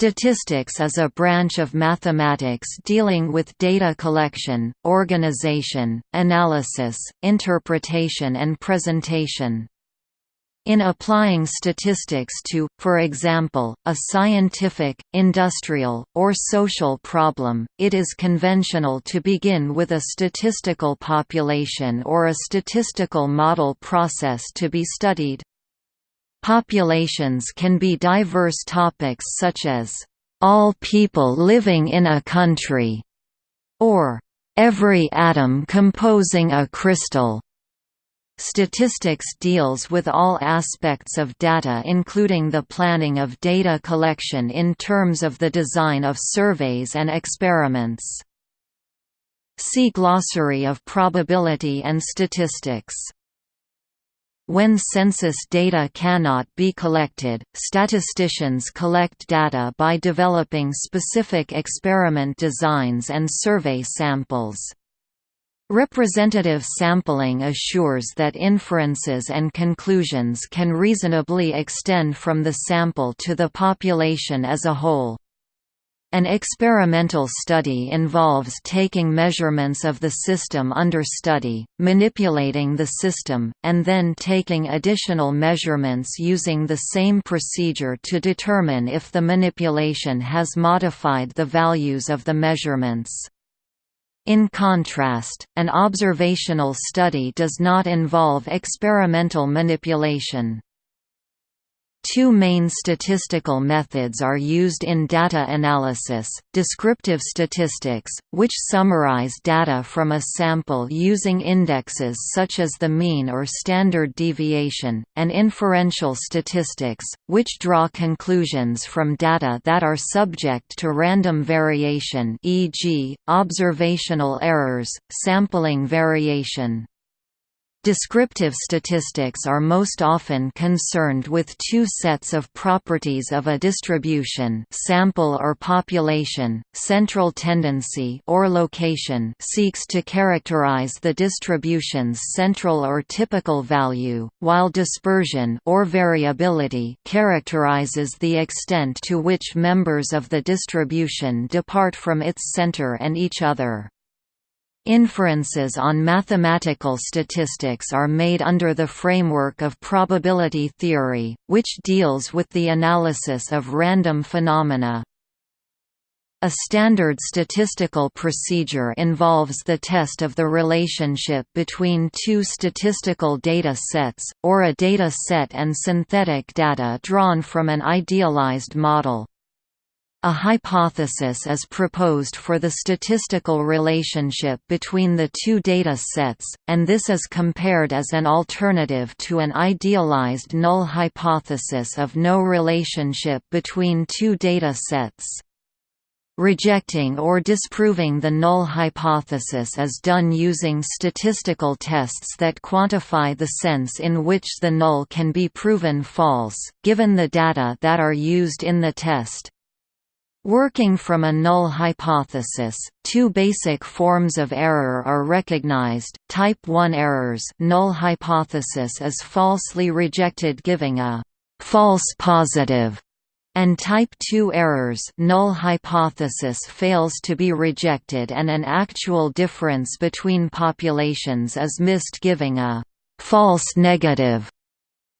Statistics is a branch of mathematics dealing with data collection, organization, analysis, interpretation and presentation. In applying statistics to, for example, a scientific, industrial, or social problem, it is conventional to begin with a statistical population or a statistical model process to be studied. Populations can be diverse topics such as, "...all people living in a country", or "...every atom composing a crystal". Statistics deals with all aspects of data including the planning of data collection in terms of the design of surveys and experiments. See Glossary of probability and statistics when census data cannot be collected, statisticians collect data by developing specific experiment designs and survey samples. Representative sampling assures that inferences and conclusions can reasonably extend from the sample to the population as a whole. An experimental study involves taking measurements of the system under study, manipulating the system, and then taking additional measurements using the same procedure to determine if the manipulation has modified the values of the measurements. In contrast, an observational study does not involve experimental manipulation. Two main statistical methods are used in data analysis, descriptive statistics, which summarize data from a sample using indexes such as the mean or standard deviation, and inferential statistics, which draw conclusions from data that are subject to random variation e.g., observational errors, sampling variation. Descriptive statistics are most often concerned with two sets of properties of a distribution sample or population, central tendency or location seeks to characterize the distribution's central or typical value, while dispersion or variability characterizes the extent to which members of the distribution depart from its center and each other. Inferences on mathematical statistics are made under the framework of probability theory, which deals with the analysis of random phenomena. A standard statistical procedure involves the test of the relationship between two statistical data sets, or a data set and synthetic data drawn from an idealized model. A hypothesis is proposed for the statistical relationship between the two data sets, and this is compared as an alternative to an idealized null hypothesis of no relationship between two data sets. Rejecting or disproving the null hypothesis is done using statistical tests that quantify the sense in which the null can be proven false, given the data that are used in the test. Working from a null hypothesis, two basic forms of error are recognized. Type 1 errors null hypothesis is falsely rejected giving a false positive and type 2 errors null hypothesis fails to be rejected and an actual difference between populations is missed giving a false negative.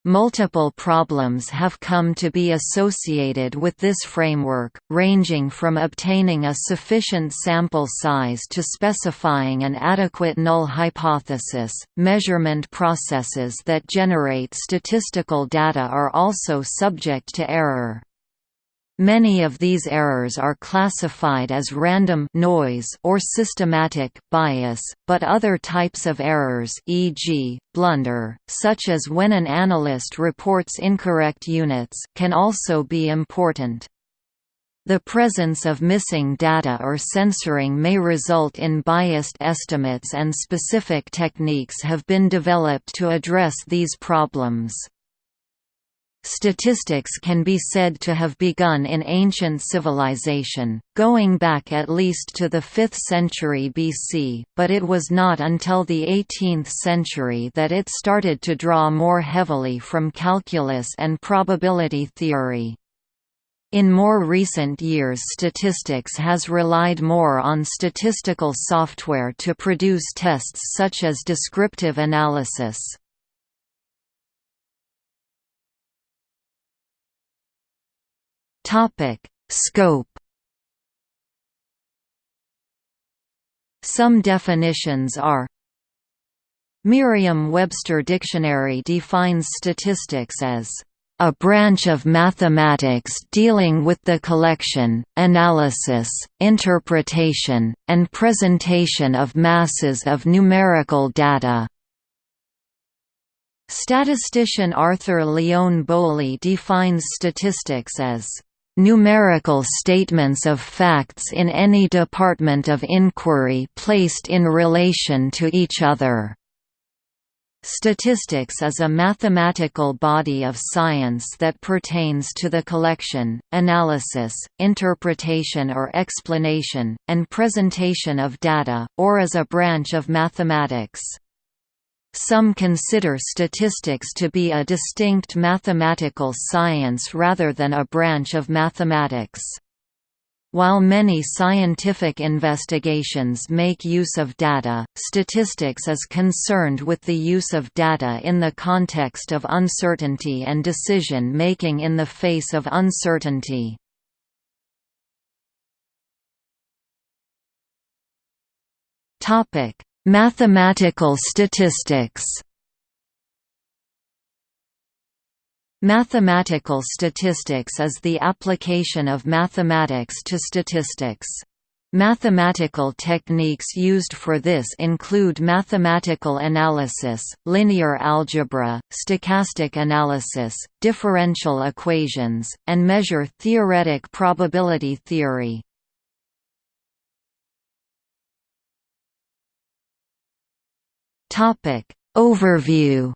Multiple problems have come to be associated with this framework, ranging from obtaining a sufficient sample size to specifying an adequate null hypothesis. Measurement processes that generate statistical data are also subject to error. Many of these errors are classified as random noise or systematic bias, but other types of errors e.g., blunder, such as when an analyst reports incorrect units can also be important. The presence of missing data or censoring may result in biased estimates and specific techniques have been developed to address these problems. Statistics can be said to have begun in ancient civilization, going back at least to the 5th century BC, but it was not until the 18th century that it started to draw more heavily from calculus and probability theory. In more recent years statistics has relied more on statistical software to produce tests such as descriptive analysis. Scope Some definitions are Merriam-Webster Dictionary defines statistics as a branch of mathematics dealing with the collection, analysis, interpretation, and presentation of masses of numerical data. Statistician Arthur Lyon Bowley defines statistics as numerical statements of facts in any department of inquiry placed in relation to each other. Statistics is a mathematical body of science that pertains to the collection, analysis, interpretation or explanation, and presentation of data, or as a branch of mathematics. Some consider statistics to be a distinct mathematical science rather than a branch of mathematics. While many scientific investigations make use of data, statistics is concerned with the use of data in the context of uncertainty and decision-making in the face of uncertainty. Mathematical statistics Mathematical statistics is the application of mathematics to statistics. Mathematical techniques used for this include mathematical analysis, linear algebra, stochastic analysis, differential equations, and measure theoretic probability theory. Overview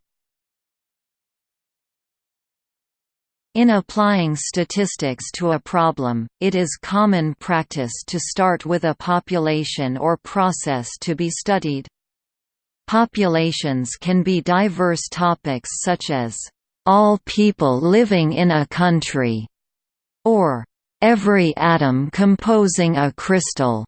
In applying statistics to a problem, it is common practice to start with a population or process to be studied. Populations can be diverse topics such as, "...all people living in a country", or "...every atom composing a crystal".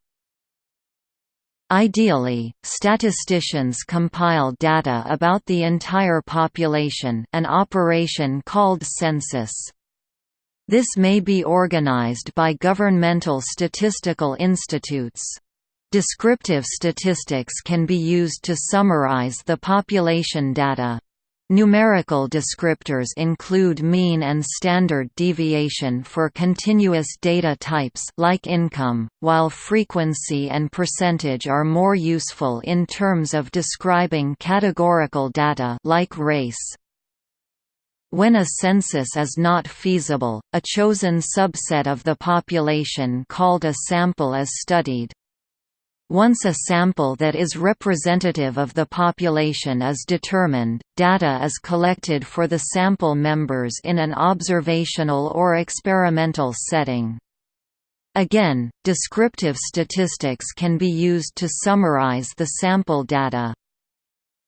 Ideally, statisticians compile data about the entire population an operation called census. This may be organized by governmental statistical institutes. Descriptive statistics can be used to summarize the population data. Numerical descriptors include mean and standard deviation for continuous data types like income, while frequency and percentage are more useful in terms of describing categorical data like race. When a census is not feasible, a chosen subset of the population called a sample is studied. Once a sample that is representative of the population is determined, data is collected for the sample members in an observational or experimental setting. Again, descriptive statistics can be used to summarize the sample data.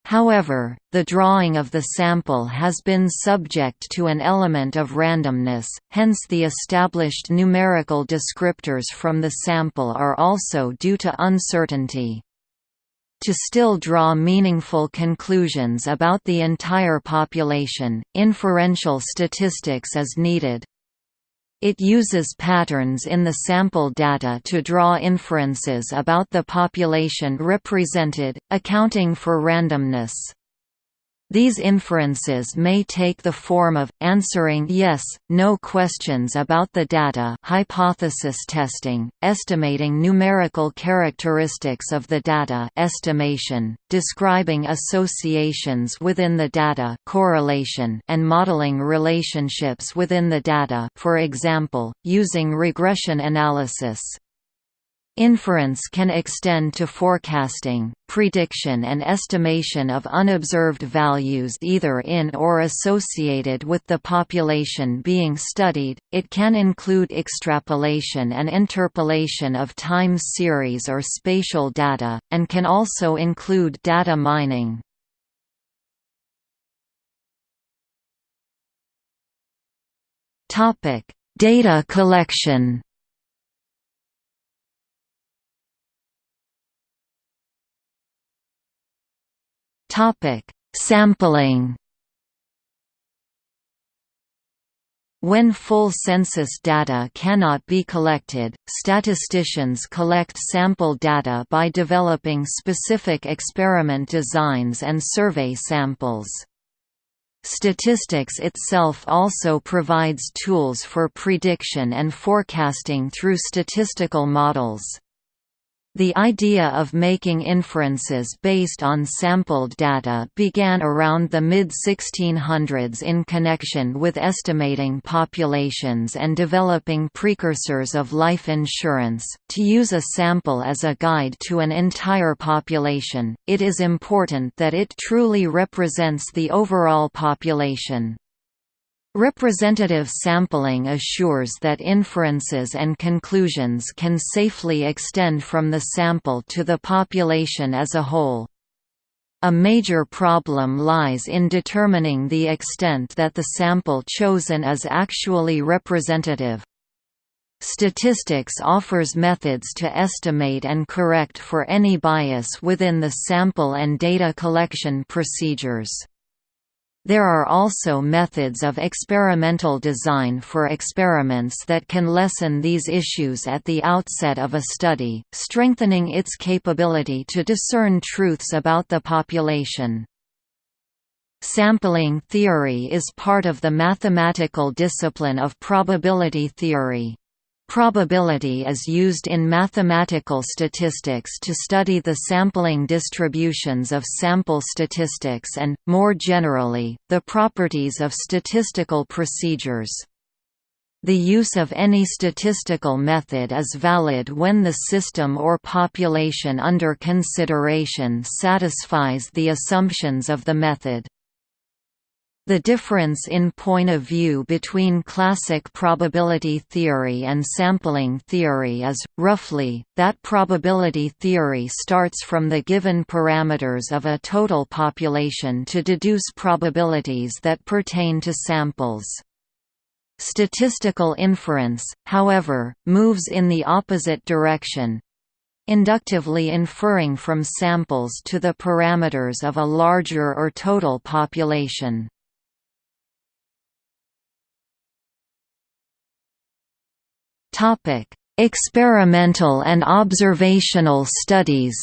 However, the drawing of the sample has been subject to an element of randomness, hence the established numerical descriptors from the sample are also due to uncertainty. To still draw meaningful conclusions about the entire population, inferential statistics is needed. It uses patterns in the sample data to draw inferences about the population represented, accounting for randomness. These inferences may take the form of, answering yes, no questions about the data hypothesis testing, estimating numerical characteristics of the data estimation, describing associations within the data correlation, and modeling relationships within the data for example, using regression analysis. Inference can extend to forecasting, prediction and estimation of unobserved values either in or associated with the population being studied, it can include extrapolation and interpolation of time series or spatial data, and can also include data mining. Data collection Topic: Sampling. When full census data cannot be collected, statisticians collect sample data by developing specific experiment designs and survey samples. Statistics itself also provides tools for prediction and forecasting through statistical models. The idea of making inferences based on sampled data began around the mid-1600s in connection with estimating populations and developing precursors of life insurance. To use a sample as a guide to an entire population, it is important that it truly represents the overall population. Representative sampling assures that inferences and conclusions can safely extend from the sample to the population as a whole. A major problem lies in determining the extent that the sample chosen is actually representative. Statistics offers methods to estimate and correct for any bias within the sample and data collection procedures. There are also methods of experimental design for experiments that can lessen these issues at the outset of a study, strengthening its capability to discern truths about the population. Sampling theory is part of the mathematical discipline of probability theory. Probability is used in mathematical statistics to study the sampling distributions of sample statistics and, more generally, the properties of statistical procedures. The use of any statistical method is valid when the system or population under consideration satisfies the assumptions of the method. The difference in point of view between classic probability theory and sampling theory is, roughly, that probability theory starts from the given parameters of a total population to deduce probabilities that pertain to samples. Statistical inference, however, moves in the opposite direction, inductively inferring from samples to the parameters of a larger or total population. Topic: Experimental and observational studies.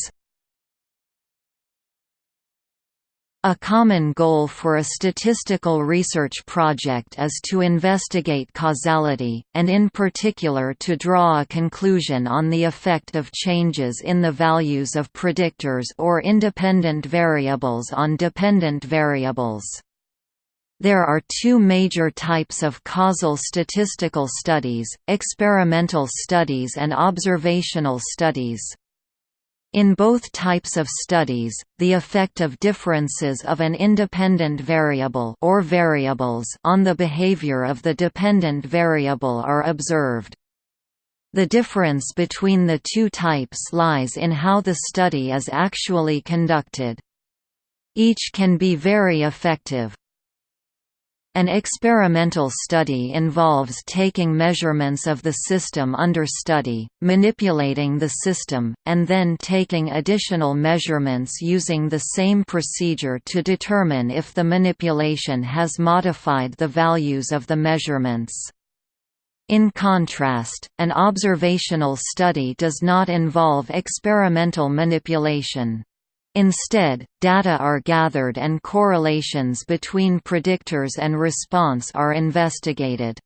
A common goal for a statistical research project is to investigate causality, and in particular to draw a conclusion on the effect of changes in the values of predictors or independent variables on dependent variables. There are two major types of causal statistical studies, experimental studies and observational studies. In both types of studies, the effect of differences of an independent variable or variables on the behavior of the dependent variable are observed. The difference between the two types lies in how the study is actually conducted. Each can be very effective, an experimental study involves taking measurements of the system under study, manipulating the system, and then taking additional measurements using the same procedure to determine if the manipulation has modified the values of the measurements. In contrast, an observational study does not involve experimental manipulation. Instead, data are gathered and correlations between predictors and response are investigated.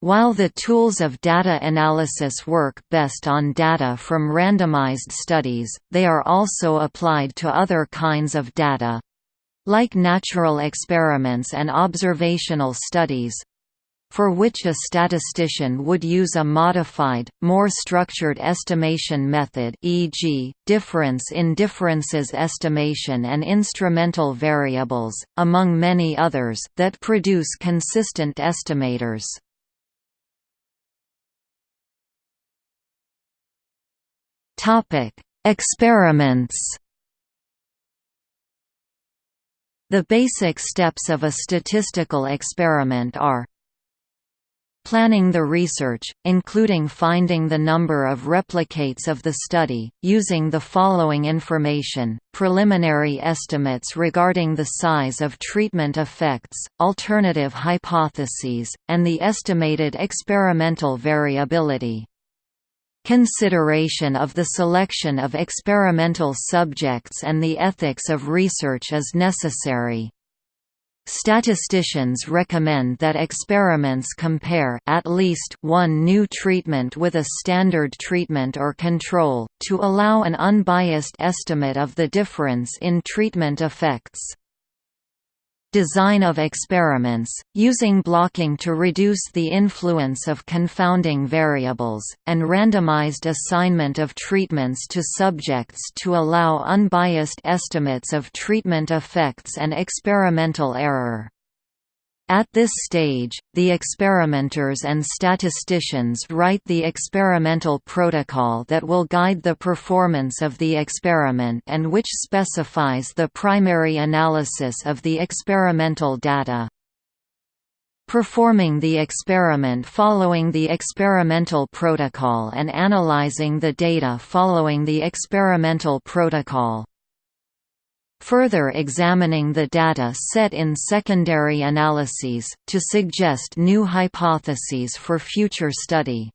While the tools of data analysis work best on data from randomized studies, they are also applied to other kinds of data. Like natural experiments and observational studies, for which a statistician would use a modified, more structured estimation method e.g., difference in differences estimation and instrumental variables, among many others, that produce consistent estimators. Experiments The basic steps of a statistical experiment are Planning the research, including finding the number of replicates of the study, using the following information, preliminary estimates regarding the size of treatment effects, alternative hypotheses, and the estimated experimental variability. Consideration of the selection of experimental subjects and the ethics of research is necessary. Statisticians recommend that experiments compare at least one new treatment with a standard treatment or control, to allow an unbiased estimate of the difference in treatment effects. Design of experiments, using blocking to reduce the influence of confounding variables, and randomized assignment of treatments to subjects to allow unbiased estimates of treatment effects and experimental error. At this stage, the experimenters and statisticians write the experimental protocol that will guide the performance of the experiment and which specifies the primary analysis of the experimental data. Performing the experiment following the experimental protocol and analyzing the data following the experimental protocol. Further examining the data set in secondary analyses, to suggest new hypotheses for future study.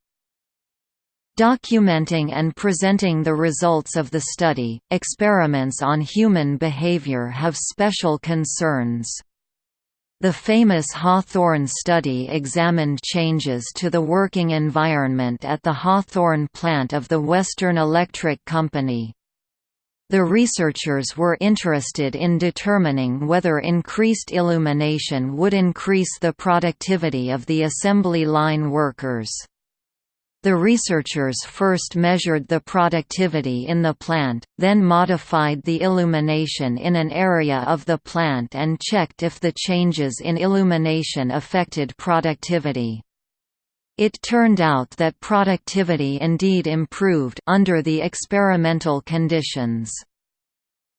Documenting and presenting the results of the study, experiments on human behavior have special concerns. The famous Hawthorne study examined changes to the working environment at the Hawthorne plant of the Western Electric Company. The researchers were interested in determining whether increased illumination would increase the productivity of the assembly line workers. The researchers first measured the productivity in the plant, then modified the illumination in an area of the plant and checked if the changes in illumination affected productivity. It turned out that productivity indeed improved under the experimental conditions.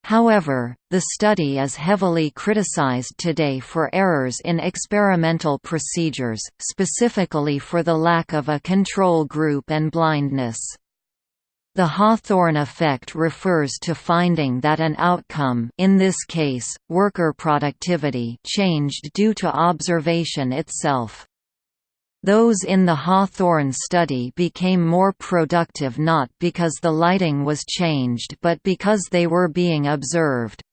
However, the study is heavily criticized today for errors in experimental procedures, specifically for the lack of a control group and blindness. The Hawthorne effect refers to finding that an outcome in this case, worker productivity changed due to observation itself. Those in the Hawthorne study became more productive not because the lighting was changed but because they were being observed.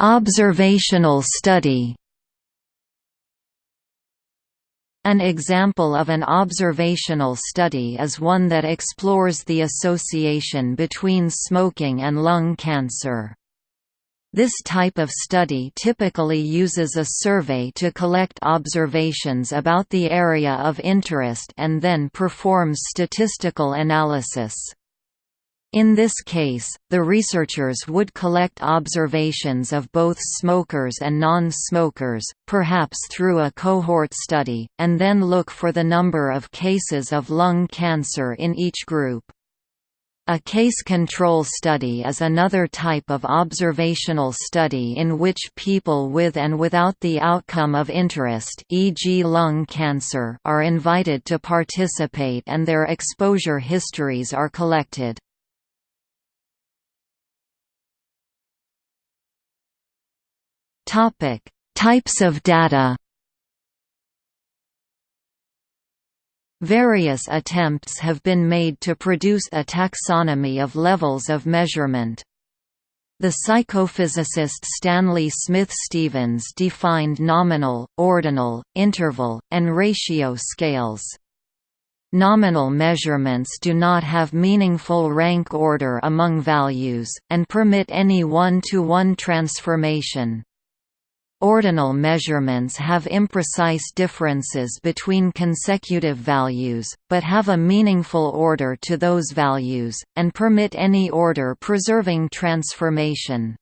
Observational study An example of an observational study is one that explores the association between smoking and lung cancer. This type of study typically uses a survey to collect observations about the area of interest and then performs statistical analysis. In this case, the researchers would collect observations of both smokers and non-smokers, perhaps through a cohort study, and then look for the number of cases of lung cancer in each group. A case control study is another type of observational study in which people with and without the outcome of interest e.g. lung cancer are invited to participate and their exposure histories are collected. Types of data Various attempts have been made to produce a taxonomy of levels of measurement. The psychophysicist Stanley Smith Stevens defined nominal, ordinal, interval, and ratio scales. Nominal measurements do not have meaningful rank order among values, and permit any one-to-one -one transformation. Ordinal measurements have imprecise differences between consecutive values, but have a meaningful order to those values, and permit any order-preserving transformation.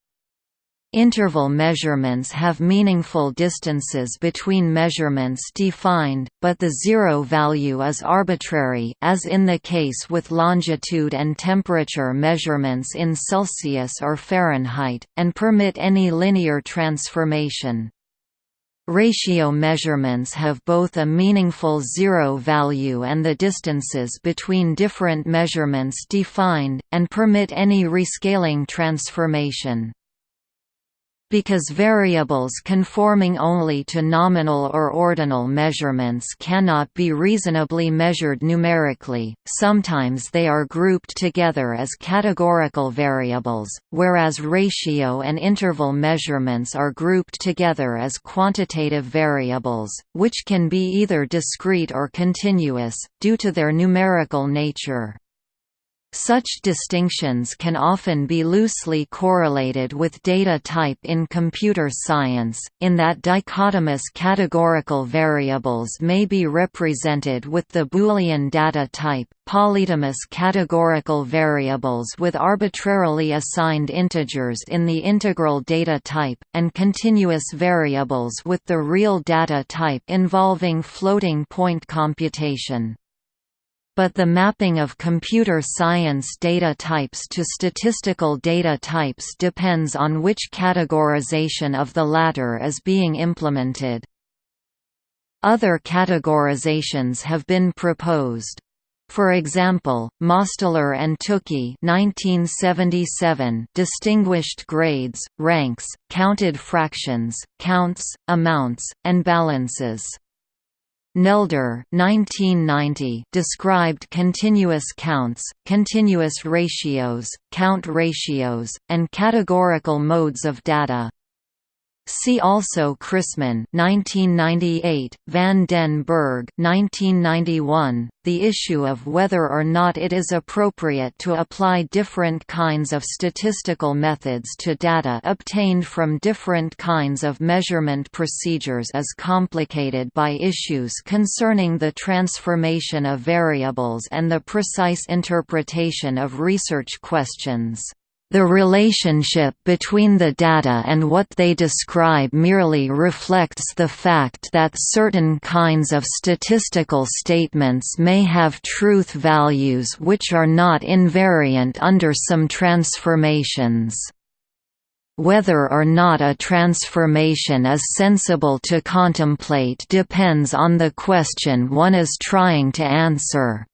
Interval measurements have meaningful distances between measurements defined, but the zero value is arbitrary as in the case with longitude and temperature measurements in Celsius or Fahrenheit, and permit any linear transformation. Ratio measurements have both a meaningful zero value and the distances between different measurements defined, and permit any rescaling transformation. Because variables conforming only to nominal or ordinal measurements cannot be reasonably measured numerically, sometimes they are grouped together as categorical variables, whereas ratio and interval measurements are grouped together as quantitative variables, which can be either discrete or continuous, due to their numerical nature. Such distinctions can often be loosely correlated with data type in computer science, in that dichotomous categorical variables may be represented with the Boolean data type, polytomous categorical variables with arbitrarily assigned integers in the integral data type, and continuous variables with the real data type involving floating point computation but the mapping of computer science data types to statistical data types depends on which categorization of the latter is being implemented. Other categorizations have been proposed. For example, Mosteller and Tukey 1977 distinguished grades, ranks, counted fractions, counts, amounts, and balances. Nelder 1990 described continuous counts, continuous ratios, count ratios, and categorical modes of data. See also Chrisman 1998, Van den Berg 1991, the issue of whether or not it is appropriate to apply different kinds of statistical methods to data obtained from different kinds of measurement procedures is complicated by issues concerning the transformation of variables and the precise interpretation of research questions. The relationship between the data and what they describe merely reflects the fact that certain kinds of statistical statements may have truth values which are not invariant under some transformations. Whether or not a transformation is sensible to contemplate depends on the question one is trying to answer.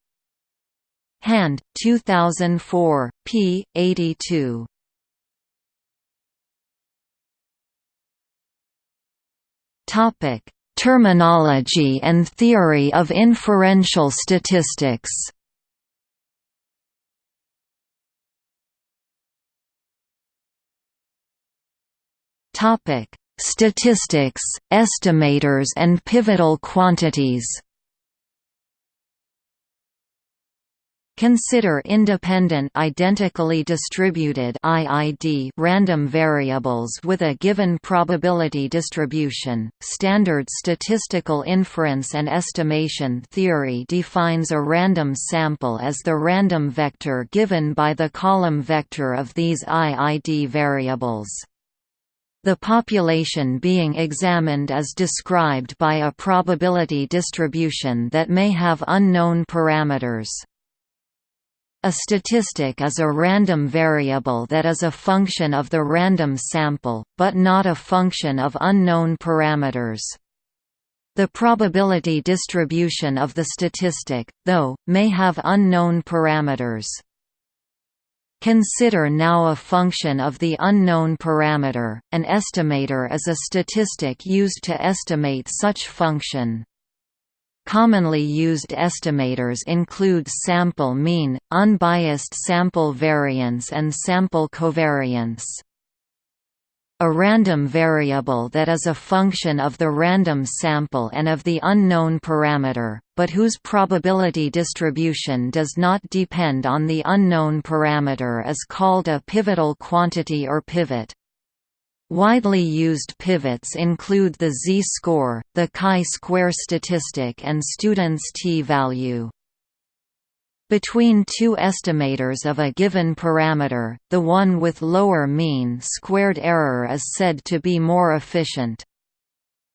Hand, 2004, p. 82. Topic: Terminology and theory of inferential statistics. Topic: Statistics, estimators and pivotal quantities. Consider independent identically distributed IID random variables with a given probability distribution. Standard statistical inference and estimation theory defines a random sample as the random vector given by the column vector of these IID variables. The population being examined is described by a probability distribution that may have unknown parameters. A statistic is a random variable that is a function of the random sample, but not a function of unknown parameters. The probability distribution of the statistic, though, may have unknown parameters. Consider now a function of the unknown parameter. An estimator is a statistic used to estimate such function. Commonly used estimators include sample mean, unbiased sample variance and sample covariance. A random variable that is a function of the random sample and of the unknown parameter, but whose probability distribution does not depend on the unknown parameter is called a pivotal quantity or pivot. Widely used pivots include the z-score, the chi-square statistic and student's t-value. Between two estimators of a given parameter, the one with lower mean squared error is said to be more efficient.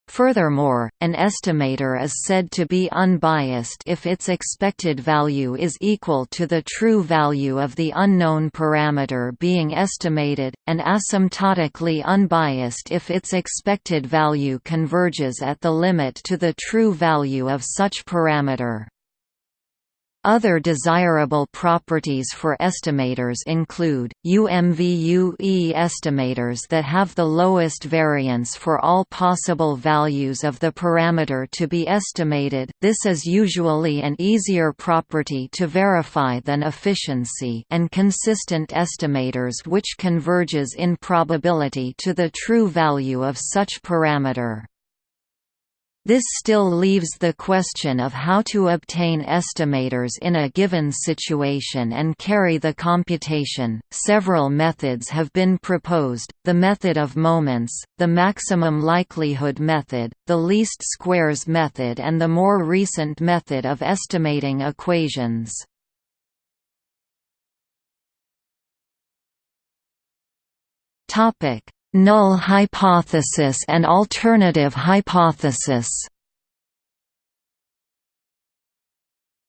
Furthermore, an estimator is said to be unbiased if its expected value is equal to the true value of the unknown parameter being estimated, and asymptotically unbiased if its expected value converges at the limit to the true value of such parameter. Other desirable properties for estimators include, UMVUE estimators that have the lowest variance for all possible values of the parameter to be estimated this is usually an easier property to verify than efficiency and consistent estimators which converges in probability to the true value of such parameter. This still leaves the question of how to obtain estimators in a given situation and carry the computation. Several methods have been proposed the method of moments, the maximum likelihood method, the least squares method, and the more recent method of estimating equations. Topic null hypothesis and alternative hypothesis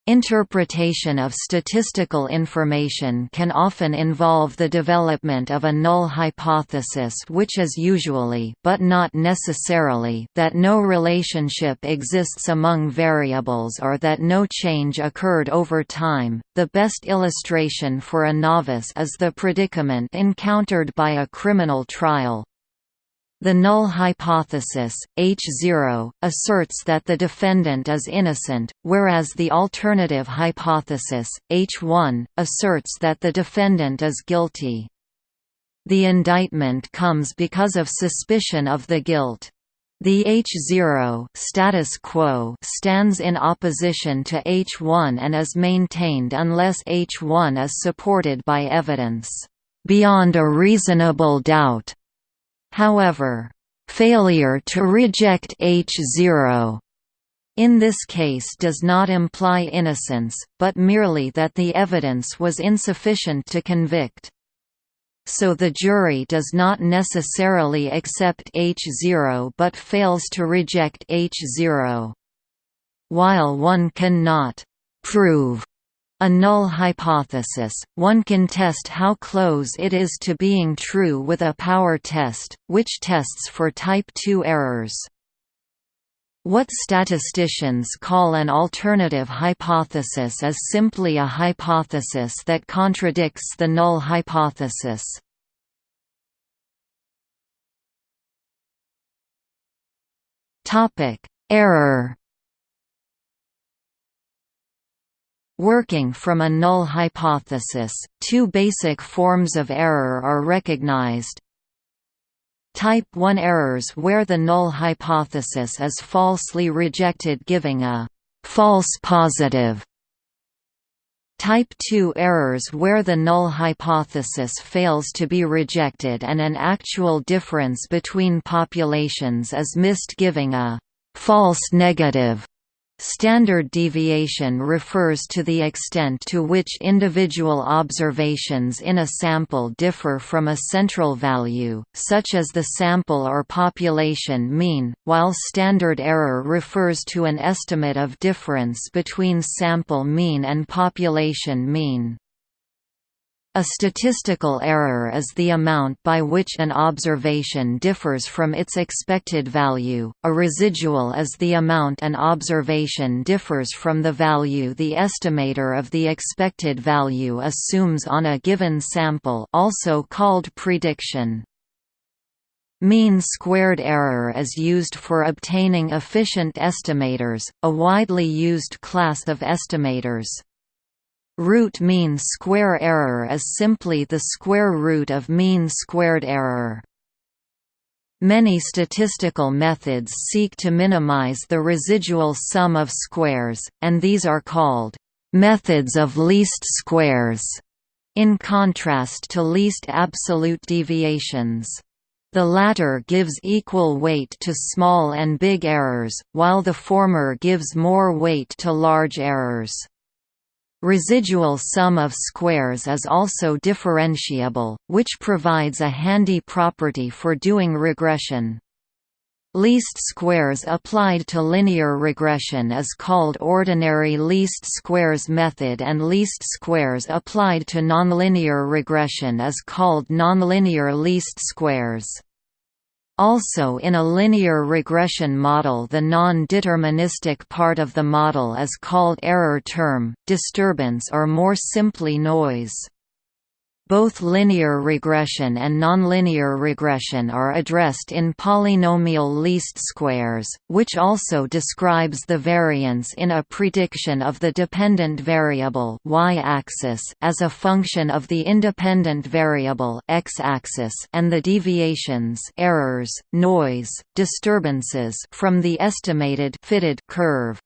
Interpretation of statistical information can often involve the development of a null hypothesis which is usually but not necessarily that no relationship exists among variables or that no change occurred over time. The best illustration for a novice is the predicament encountered by a criminal trial, the null hypothesis, H0, asserts that the defendant is innocent, whereas the alternative hypothesis, H1, asserts that the defendant is guilty. The indictment comes because of suspicion of the guilt. The H0 status quo stands in opposition to H1 and is maintained unless H1 is supported by evidence beyond a reasonable doubt However, failure to reject H0 in this case does not imply innocence, but merely that the evidence was insufficient to convict. So the jury does not necessarily accept H0 but fails to reject H0. While one cannot prove a null hypothesis, one can test how close it is to being true with a power test, which tests for type 2 errors. What statisticians call an alternative hypothesis is simply a hypothesis that contradicts the null hypothesis. Error Working from a null hypothesis, two basic forms of error are recognized. Type 1 errors where the null hypothesis is falsely rejected giving a false positive. Type 2 errors where the null hypothesis fails to be rejected and an actual difference between populations is missed giving a false negative. Standard deviation refers to the extent to which individual observations in a sample differ from a central value, such as the sample or population mean, while standard error refers to an estimate of difference between sample mean and population mean. A statistical error is the amount by which an observation differs from its expected value, a residual is the amount an observation differs from the value the estimator of the expected value assumes on a given sample also called prediction. Mean squared error is used for obtaining efficient estimators, a widely used class of estimators. Root mean square error is simply the square root of mean squared error. Many statistical methods seek to minimize the residual sum of squares, and these are called methods of least squares, in contrast to least absolute deviations. The latter gives equal weight to small and big errors, while the former gives more weight to large errors. Residual sum of squares is also differentiable, which provides a handy property for doing regression. Least squares applied to linear regression is called ordinary least squares method and least squares applied to nonlinear regression is called nonlinear least squares. Also in a linear regression model the non-deterministic part of the model is called error term, disturbance or more simply noise. Both linear regression and nonlinear regression are addressed in polynomial least squares, which also describes the variance in a prediction of the dependent variable y-axis as a function of the independent variable x-axis and the deviations errors, noise, disturbances from the estimated fitted curve.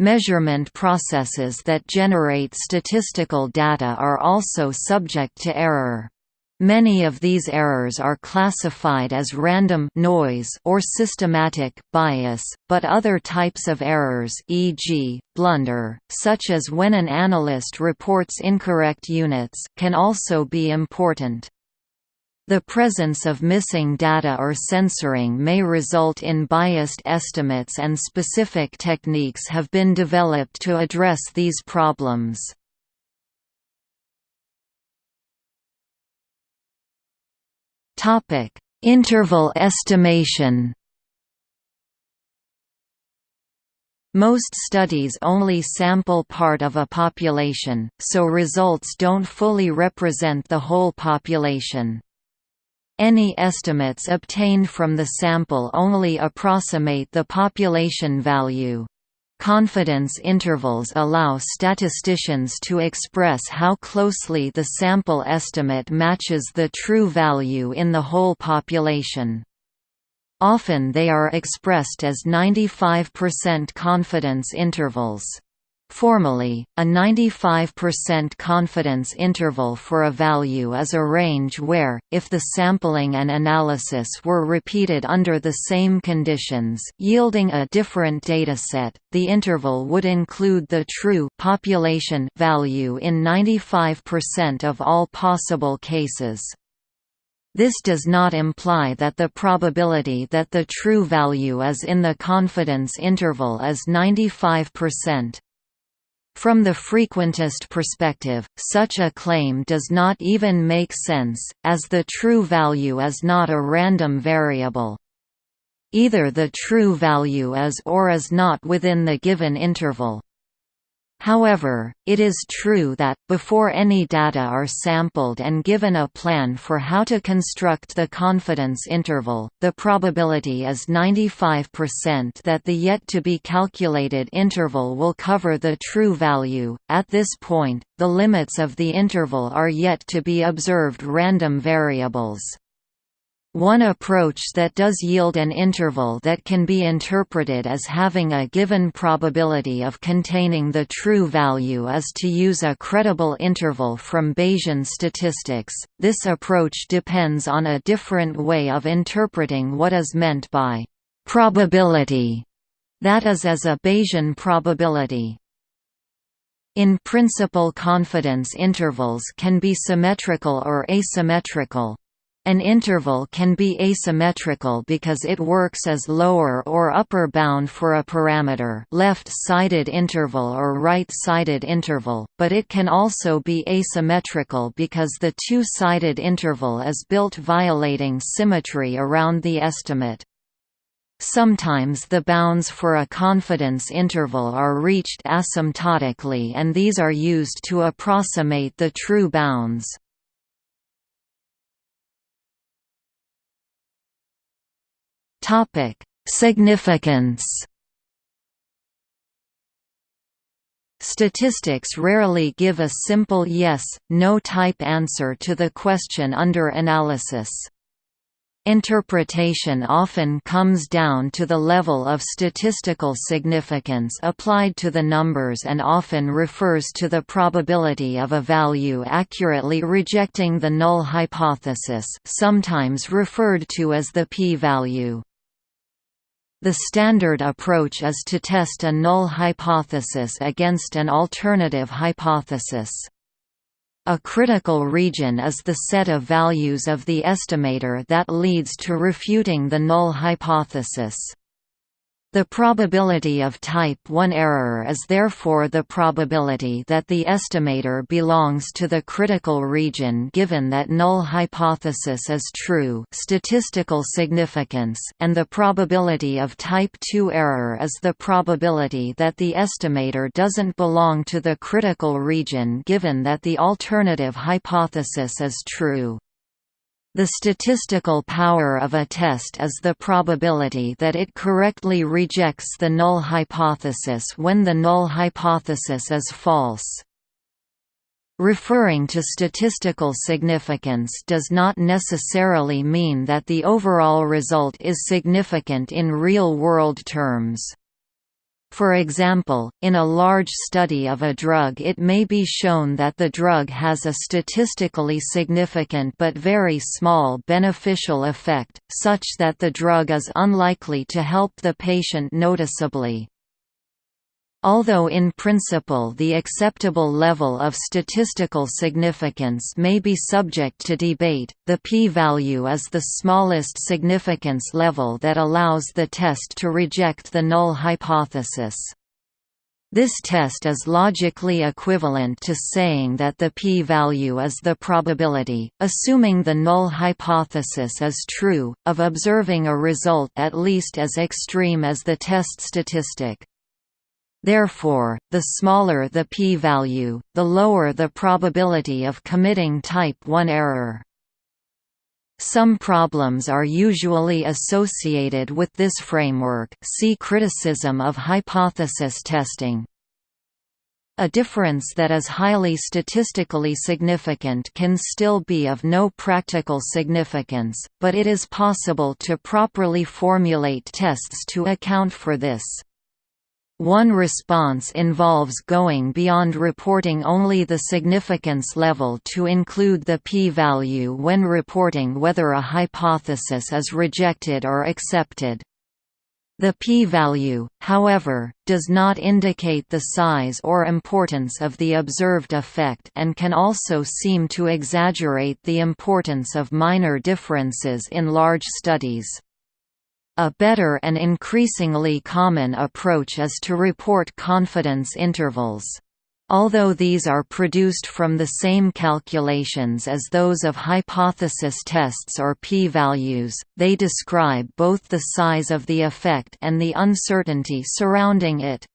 Measurement processes that generate statistical data are also subject to error. Many of these errors are classified as random noise or systematic bias, but other types of errors e.g., blunder, such as when an analyst reports incorrect units can also be important. The presence of missing data or censoring may result in biased estimates and specific techniques have been developed to address these problems. Interval estimation Most studies only sample part of a population, so results don't fully represent the whole population. Any estimates obtained from the sample only approximate the population value. Confidence intervals allow statisticians to express how closely the sample estimate matches the true value in the whole population. Often they are expressed as 95% confidence intervals. Formally, a 95% confidence interval for a value is a range where, if the sampling and analysis were repeated under the same conditions yielding a different dataset, the interval would include the true population value in 95% of all possible cases. This does not imply that the probability that the true value is in the confidence interval is 95%. From the frequentist perspective, such a claim does not even make sense, as the true value is not a random variable. Either the true value is or is not within the given interval. However, it is true that, before any data are sampled and given a plan for how to construct the confidence interval, the probability is 95% that the yet-to-be-calculated interval will cover the true value. At this point, the limits of the interval are yet to be observed random variables. One approach that does yield an interval that can be interpreted as having a given probability of containing the true value is to use a credible interval from Bayesian statistics. This approach depends on a different way of interpreting what is meant by probability, that is as a Bayesian probability. In principle confidence intervals can be symmetrical or asymmetrical. An interval can be asymmetrical because it works as lower or upper bound for a parameter left-sided interval or right-sided interval, but it can also be asymmetrical because the two-sided interval is built violating symmetry around the estimate. Sometimes the bounds for a confidence interval are reached asymptotically and these are used to approximate the true bounds. Significance. Statistics rarely give a simple yes, no type answer to the question under analysis. Interpretation often comes down to the level of statistical significance applied to the numbers and often refers to the probability of a value accurately rejecting the null hypothesis sometimes referred to as the p-value. The standard approach is to test a null hypothesis against an alternative hypothesis. A critical region is the set of values of the estimator that leads to refuting the null hypothesis. The probability of type 1 error is therefore the probability that the estimator belongs to the critical region given that null hypothesis is true statistical significance and the probability of type 2 error is the probability that the estimator doesn't belong to the critical region given that the alternative hypothesis is true. The statistical power of a test is the probability that it correctly rejects the null hypothesis when the null hypothesis is false. Referring to statistical significance does not necessarily mean that the overall result is significant in real-world terms. For example, in a large study of a drug it may be shown that the drug has a statistically significant but very small beneficial effect, such that the drug is unlikely to help the patient noticeably. Although in principle the acceptable level of statistical significance may be subject to debate, the p-value is the smallest significance level that allows the test to reject the null hypothesis. This test is logically equivalent to saying that the p-value is the probability, assuming the null hypothesis is true, of observing a result at least as extreme as the test statistic. Therefore, the smaller the p-value, the lower the probability of committing type 1 error. Some problems are usually associated with this framework see criticism of hypothesis testing. A difference that is highly statistically significant can still be of no practical significance, but it is possible to properly formulate tests to account for this. One response involves going beyond reporting only the significance level to include the p-value when reporting whether a hypothesis is rejected or accepted. The p-value, however, does not indicate the size or importance of the observed effect and can also seem to exaggerate the importance of minor differences in large studies. A better and increasingly common approach is to report confidence intervals. Although these are produced from the same calculations as those of hypothesis tests or p-values, they describe both the size of the effect and the uncertainty surrounding it.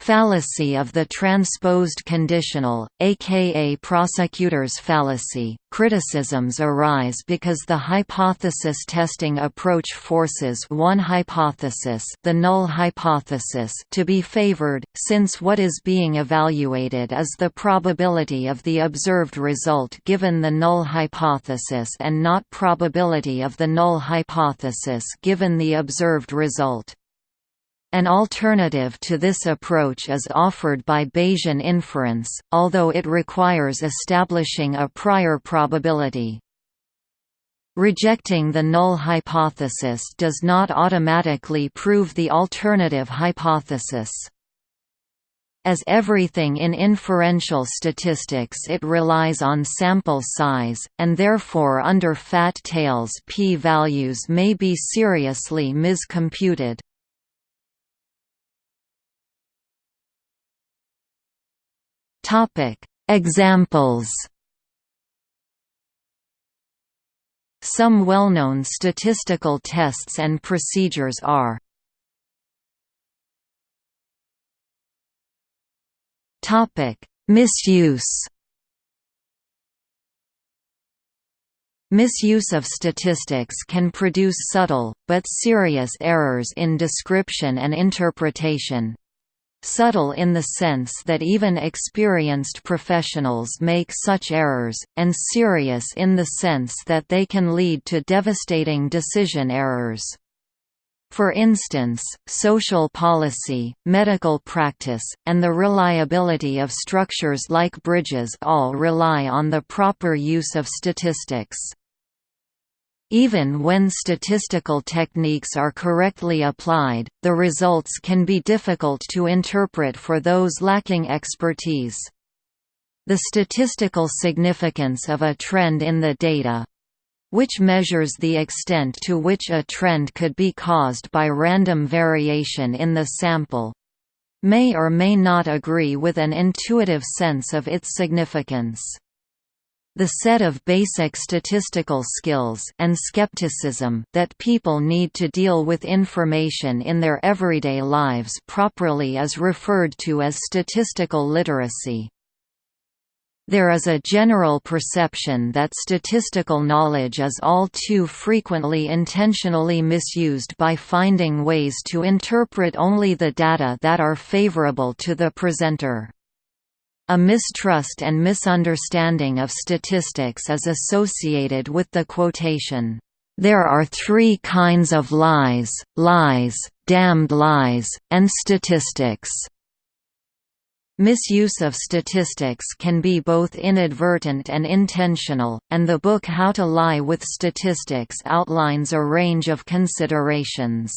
Fallacy of the transposed conditional, aka prosecutor's fallacy. Criticisms arise because the hypothesis testing approach forces one hypothesis, the null hypothesis, to be favored, since what is being evaluated is the probability of the observed result given the null hypothesis and not probability of the null hypothesis given the observed result. An alternative to this approach is offered by Bayesian inference, although it requires establishing a prior probability. Rejecting the null hypothesis does not automatically prove the alternative hypothesis. As everything in inferential statistics it relies on sample size, and therefore under fat tails p-values may be seriously miscomputed. Topic: Examples. Some well-known statistical tests and procedures are Topic: Misuse. Misuse of statistics can produce subtle, but serious errors in description and interpretation, subtle in the sense that even experienced professionals make such errors, and serious in the sense that they can lead to devastating decision errors. For instance, social policy, medical practice, and the reliability of structures like bridges all rely on the proper use of statistics. Even when statistical techniques are correctly applied, the results can be difficult to interpret for those lacking expertise. The statistical significance of a trend in the data which measures the extent to which a trend could be caused by random variation in the sample may or may not agree with an intuitive sense of its significance. The set of basic statistical skills and skepticism that people need to deal with information in their everyday lives properly is referred to as statistical literacy. There is a general perception that statistical knowledge is all too frequently intentionally misused by finding ways to interpret only the data that are favorable to the presenter. A mistrust and misunderstanding of statistics is associated with the quotation, "...there are three kinds of lies, lies, damned lies, and statistics." Misuse of statistics can be both inadvertent and intentional, and the book How to Lie with Statistics outlines a range of considerations.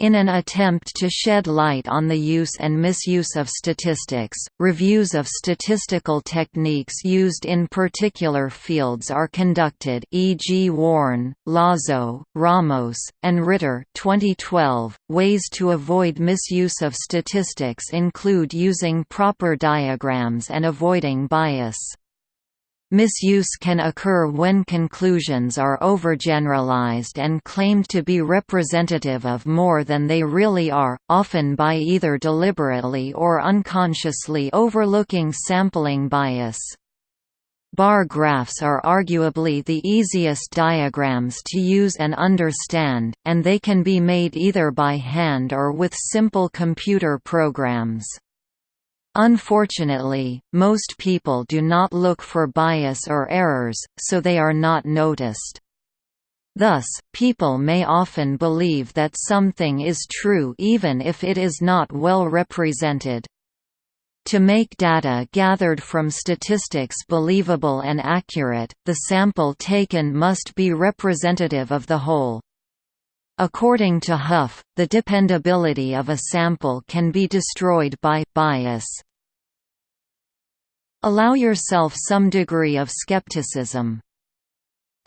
In an attempt to shed light on the use and misuse of statistics, reviews of statistical techniques used in particular fields are conducted e.g. Warne, Lazo, Ramos, and Ritter 2012. .Ways to avoid misuse of statistics include using proper diagrams and avoiding bias. Misuse can occur when conclusions are overgeneralized and claimed to be representative of more than they really are, often by either deliberately or unconsciously overlooking sampling bias. Bar graphs are arguably the easiest diagrams to use and understand, and they can be made either by hand or with simple computer programs. Unfortunately, most people do not look for bias or errors, so they are not noticed. Thus, people may often believe that something is true even if it is not well represented. To make data gathered from statistics believable and accurate, the sample taken must be representative of the whole. According to Huff, the dependability of a sample can be destroyed by bias. Allow yourself some degree of skepticism.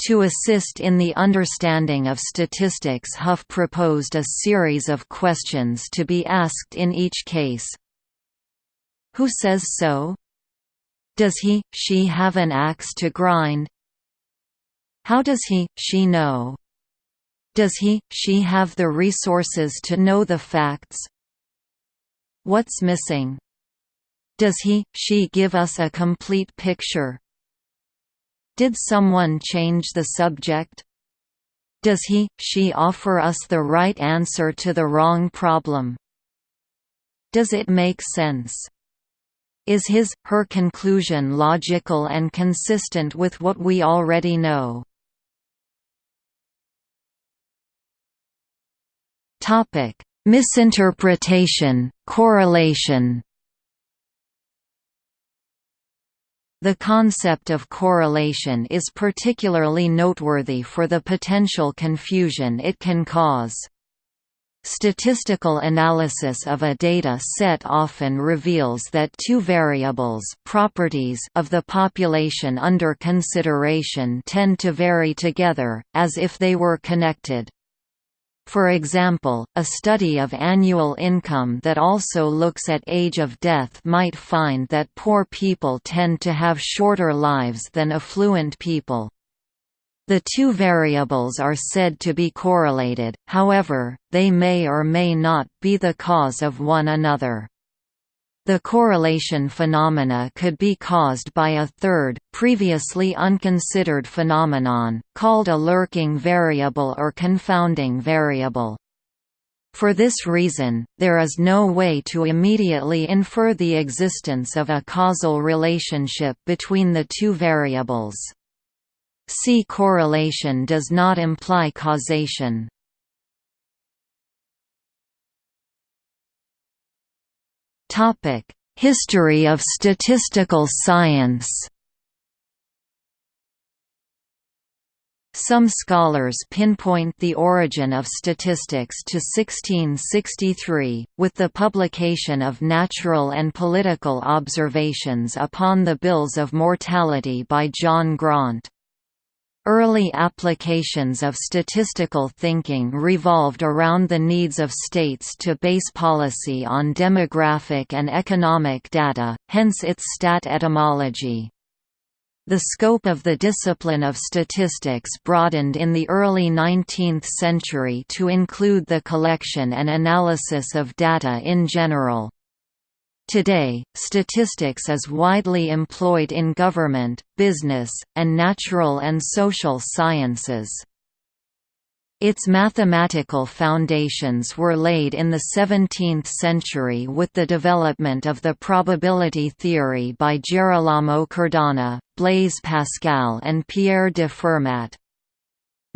To assist in the understanding of statistics Huff proposed a series of questions to be asked in each case. Who says so? Does he, she have an axe to grind? How does he, she know? Does he, she have the resources to know the facts? What's missing? Does he, she give us a complete picture? Did someone change the subject? Does he, she offer us the right answer to the wrong problem? Does it make sense? Is his, her conclusion logical and consistent with what we already know? Misinterpretation, correlation The concept of correlation is particularly noteworthy for the potential confusion it can cause. Statistical analysis of a data set often reveals that two variables properties of the population under consideration tend to vary together, as if they were connected. For example, a study of annual income that also looks at age of death might find that poor people tend to have shorter lives than affluent people. The two variables are said to be correlated, however, they may or may not be the cause of one another. The correlation phenomena could be caused by a third, previously unconsidered phenomenon, called a lurking variable or confounding variable. For this reason, there is no way to immediately infer the existence of a causal relationship between the two variables. See correlation does not imply causation. History of statistical science Some scholars pinpoint the origin of statistics to 1663, with the publication of natural and political observations upon the bills of mortality by John Graunt. Early applications of statistical thinking revolved around the needs of states to base policy on demographic and economic data, hence its stat etymology. The scope of the discipline of statistics broadened in the early 19th century to include the collection and analysis of data in general. Today, statistics is widely employed in government, business, and natural and social sciences. Its mathematical foundations were laid in the 17th century with the development of the probability theory by Gerolamo Cardano, Blaise Pascal and Pierre de Fermat.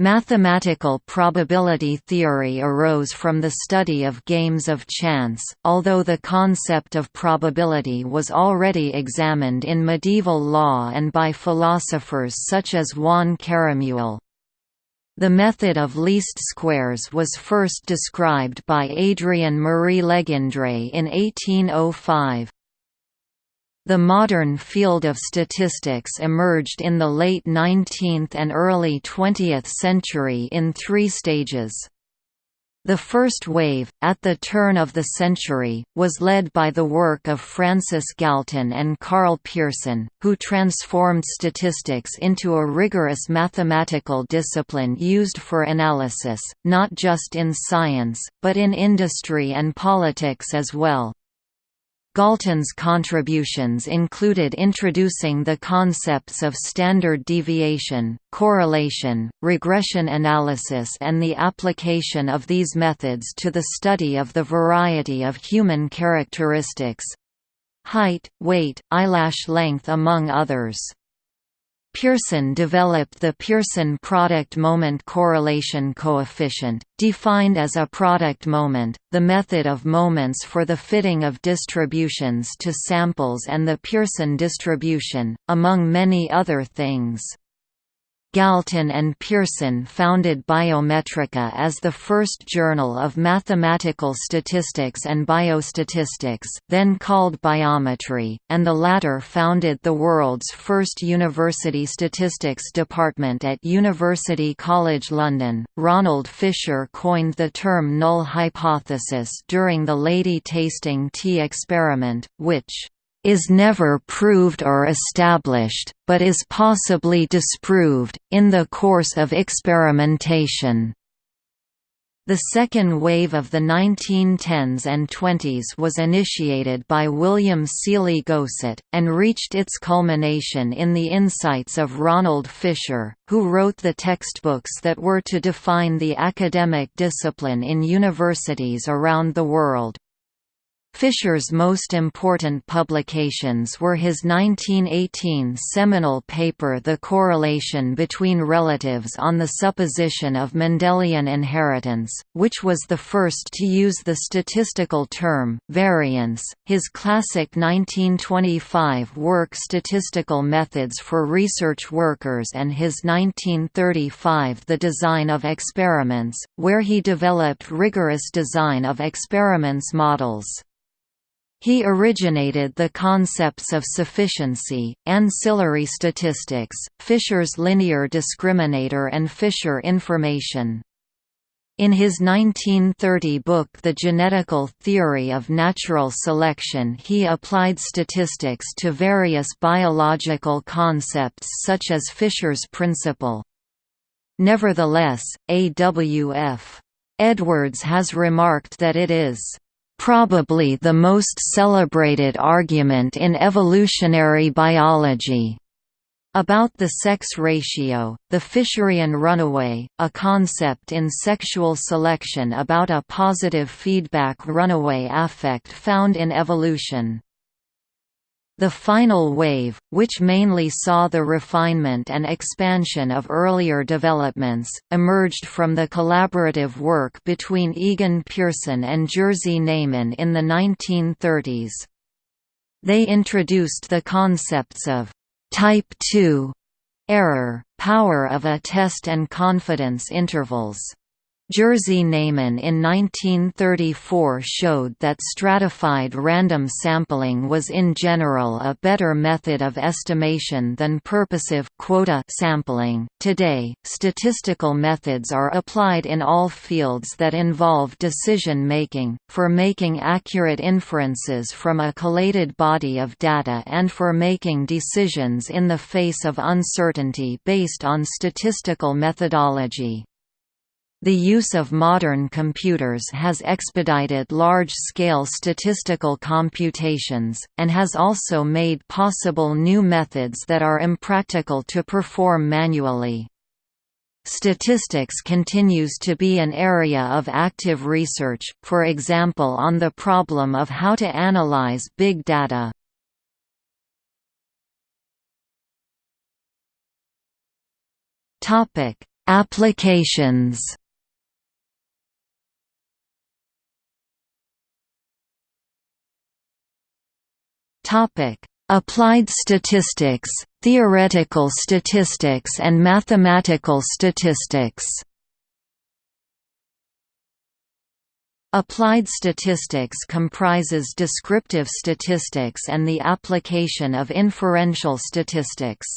Mathematical probability theory arose from the study of games of chance, although the concept of probability was already examined in medieval law and by philosophers such as Juan Caramuel. The method of least squares was first described by Adrien Marie Legendre in 1805. The modern field of statistics emerged in the late 19th and early 20th century in three stages. The first wave, at the turn of the century, was led by the work of Francis Galton and Karl Pearson, who transformed statistics into a rigorous mathematical discipline used for analysis, not just in science, but in industry and politics as well. Galton's contributions included introducing the concepts of standard deviation, correlation, regression analysis and the application of these methods to the study of the variety of human characteristics—height, weight, eyelash length among others. Pearson developed the Pearson product moment correlation coefficient, defined as a product moment, the method of moments for the fitting of distributions to samples and the Pearson distribution, among many other things. Galton and Pearson founded Biometrika as the first journal of mathematical statistics and biostatistics then called Biometry, and the latter founded the world's first university statistics department at University College London. Ronald Fisher coined the term null hypothesis during the lady tasting tea experiment, which is never proved or established, but is possibly disproved, in the course of experimentation. The second wave of the 1910s and 20s was initiated by William Sealy Gosset, and reached its culmination in the insights of Ronald Fisher, who wrote the textbooks that were to define the academic discipline in universities around the world. Fisher's most important publications were his 1918 seminal paper The Correlation Between Relatives on the Supposition of Mendelian Inheritance, which was the first to use the statistical term, variance, his classic 1925 work Statistical Methods for Research Workers and his 1935 The Design of Experiments, where he developed rigorous design of experiments models. He originated the concepts of sufficiency, ancillary statistics, Fisher's linear discriminator and Fisher information. In his 1930 book The Genetical Theory of Natural Selection he applied statistics to various biological concepts such as Fisher's principle. Nevertheless, A.W.F. Edwards has remarked that it is probably the most celebrated argument in evolutionary biology. About the sex ratio, the Fisherian runaway, a concept in sexual selection about a positive feedback runaway affect found in evolution. The final wave, which mainly saw the refinement and expansion of earlier developments, emerged from the collaborative work between Egon Pearson and Jerzy Neyman in the 1930s. They introduced the concepts of «type 2» error, power of a test and confidence intervals. Jerzy Neyman in 1934 showed that stratified random sampling was in general a better method of estimation than purposive quota sampling. Today, statistical methods are applied in all fields that involve decision making, for making accurate inferences from a collated body of data and for making decisions in the face of uncertainty based on statistical methodology. The use of modern computers has expedited large-scale statistical computations, and has also made possible new methods that are impractical to perform manually. Statistics continues to be an area of active research, for example on the problem of how to analyze big data. Applications Topic: Applied statistics, theoretical statistics and mathematical statistics. Applied statistics comprises descriptive statistics and the application of inferential statistics.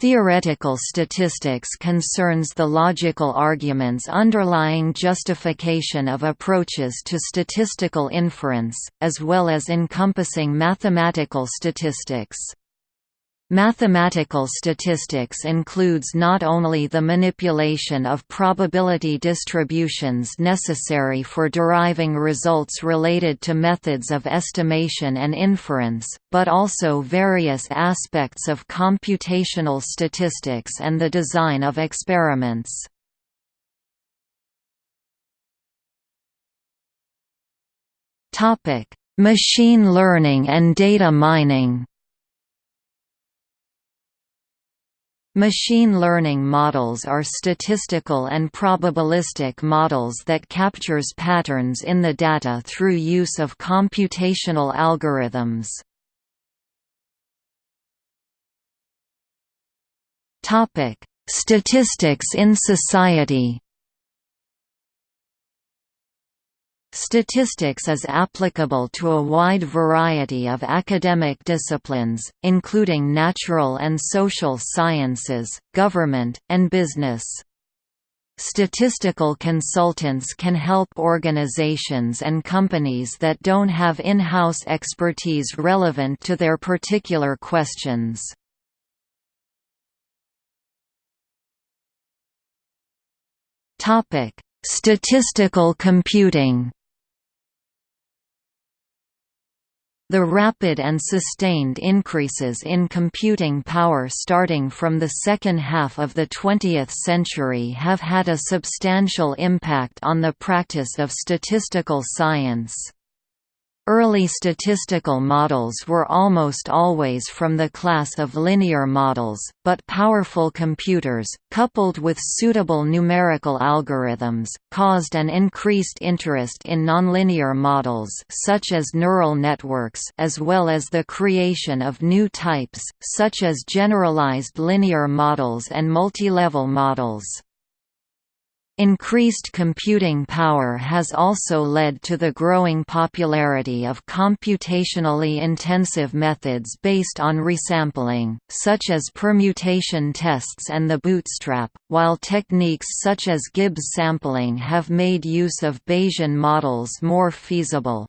Theoretical statistics concerns the logical arguments underlying justification of approaches to statistical inference, as well as encompassing mathematical statistics. Mathematical statistics includes not only the manipulation of probability distributions necessary for deriving results related to methods of estimation and inference, but also various aspects of computational statistics and the design of experiments. Machine learning and data mining Machine learning models are statistical and probabilistic models that captures patterns in the data through use of computational algorithms. Statistics in society Statistics is applicable to a wide variety of academic disciplines, including natural and social sciences, government, and business. Statistical consultants can help organizations and companies that don't have in-house expertise relevant to their particular questions. Statistical computing The rapid and sustained increases in computing power starting from the second half of the 20th century have had a substantial impact on the practice of statistical science. Early statistical models were almost always from the class of linear models, but powerful computers, coupled with suitable numerical algorithms, caused an increased interest in nonlinear models such as neural networks as well as the creation of new types, such as generalized linear models and multilevel models. Increased computing power has also led to the growing popularity of computationally intensive methods based on resampling, such as permutation tests and the bootstrap, while techniques such as Gibbs sampling have made use of Bayesian models more feasible.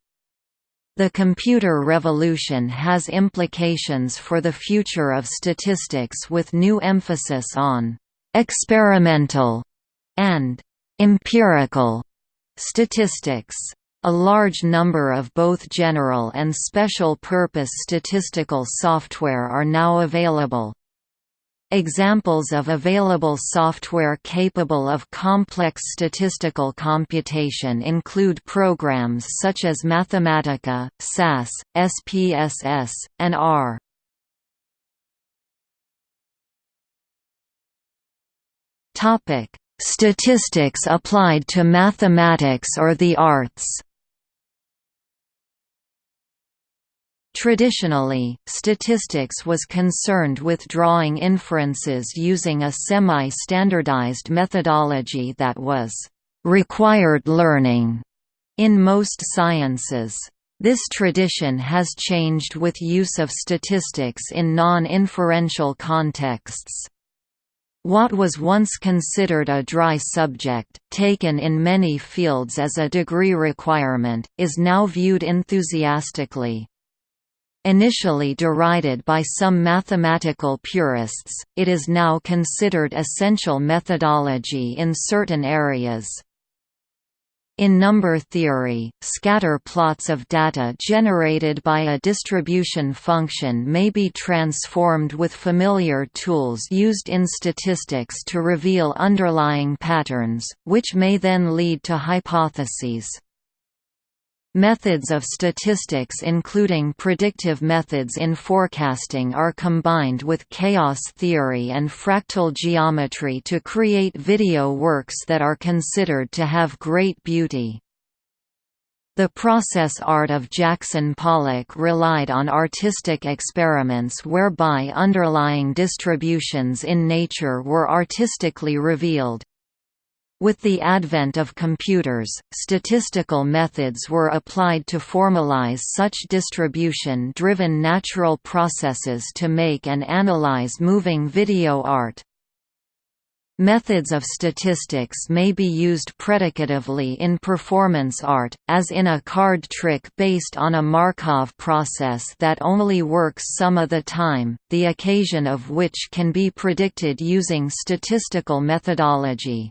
The computer revolution has implications for the future of statistics with new emphasis on experimental and empirical statistics. A large number of both general and special-purpose statistical software are now available. Examples of available software capable of complex statistical computation include programs such as Mathematica, SAS, SPSS, and R. Statistics applied to mathematics or the arts Traditionally, statistics was concerned with drawing inferences using a semi-standardized methodology that was required learning in most sciences. This tradition has changed with use of statistics in non-inferential contexts. What was once considered a dry subject, taken in many fields as a degree requirement, is now viewed enthusiastically. Initially derided by some mathematical purists, it is now considered essential methodology in certain areas. In number theory, scatter plots of data generated by a distribution function may be transformed with familiar tools used in statistics to reveal underlying patterns, which may then lead to hypotheses. Methods of statistics including predictive methods in forecasting are combined with chaos theory and fractal geometry to create video works that are considered to have great beauty. The process art of Jackson Pollock relied on artistic experiments whereby underlying distributions in nature were artistically revealed. With the advent of computers, statistical methods were applied to formalize such distribution-driven natural processes to make and analyze moving video art. Methods of statistics may be used predicatively in performance art, as in a card trick based on a Markov process that only works some of the time, the occasion of which can be predicted using statistical methodology.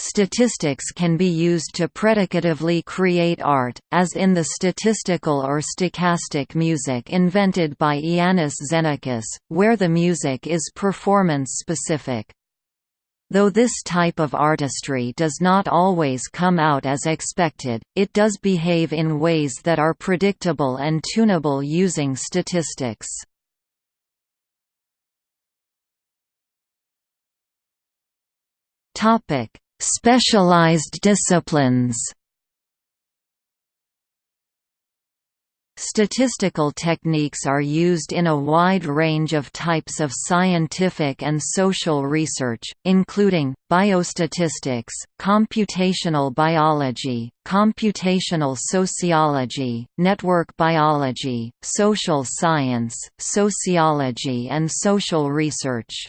Statistics can be used to predicatively create art, as in the statistical or stochastic music invented by Iannis Xenakis, where the music is performance-specific. Though this type of artistry does not always come out as expected, it does behave in ways that are predictable and tunable using statistics. Topic: Specialized disciplines Statistical techniques are used in a wide range of types of scientific and social research, including, biostatistics, computational biology, computational sociology, network biology, social science, sociology and social research.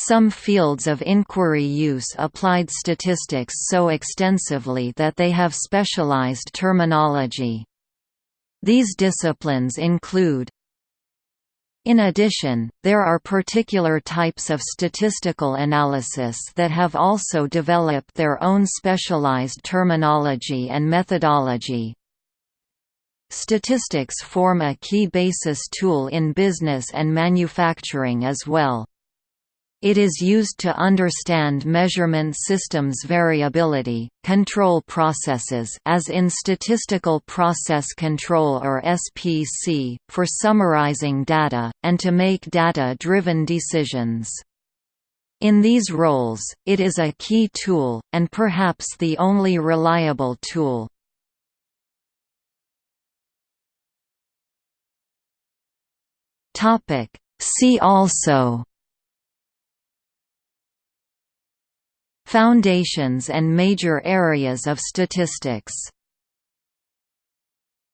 Some fields of inquiry use applied statistics so extensively that they have specialized terminology. These disciplines include in addition, there are particular types of statistical analysis that have also developed their own specialized terminology and methodology. Statistics form a key basis tool in business and manufacturing as well. It is used to understand measurement systems variability, control processes as in statistical process control or SPC, for summarizing data, and to make data-driven decisions. In these roles, it is a key tool, and perhaps the only reliable tool. See also Foundations and major areas of statistics